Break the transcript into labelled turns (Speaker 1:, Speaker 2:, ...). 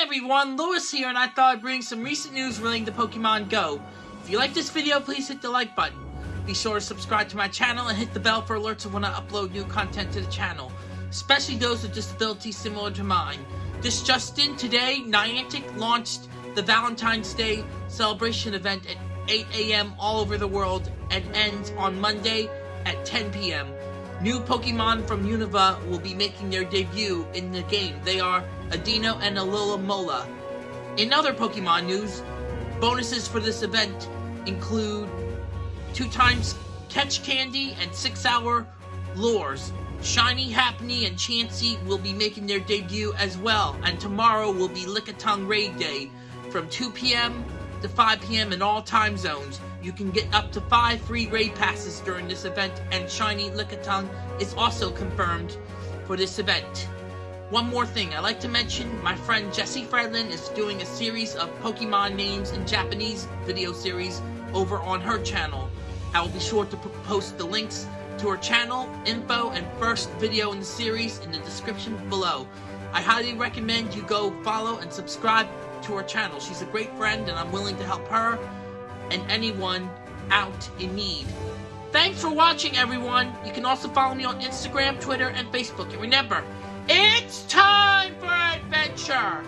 Speaker 1: everyone, Lewis here, and I thought I'd bring some recent news relating to Pokemon Go. If you like this video, please hit the like button. Be sure to subscribe to my channel and hit the bell for alerts of when I upload new content to the channel, especially those with disabilities similar to mine. This just in, today, Niantic launched the Valentine's Day celebration event at 8 a.m. all over the world and ends on Monday at 10 p.m. New Pokemon from Unova will be making their debut in the game. They are Audino and Alomomola. In other Pokemon news, bonuses for this event include two times catch candy and six hour lures. Shiny, Happiny, and Chansey will be making their debut as well, and tomorrow will be Lickitung Raid Day from 2 p.m. to 5 p.m. in all time zones. You can get up to 5 free raid passes during this event, and Shiny Lickitung is also confirmed for this event. One more thing, I'd like to mention my friend Jessie Fredlin is doing a series of Pokemon names in Japanese video series over on her channel. I will be sure to post the links to her channel, info, and first video in the series in the description below. I highly recommend you go follow and subscribe to her channel. She's a great friend and I'm willing to help her and anyone out in need. Thanks for watching, everyone. You can also follow me on Instagram, Twitter, and Facebook. And remember, it's time for adventure!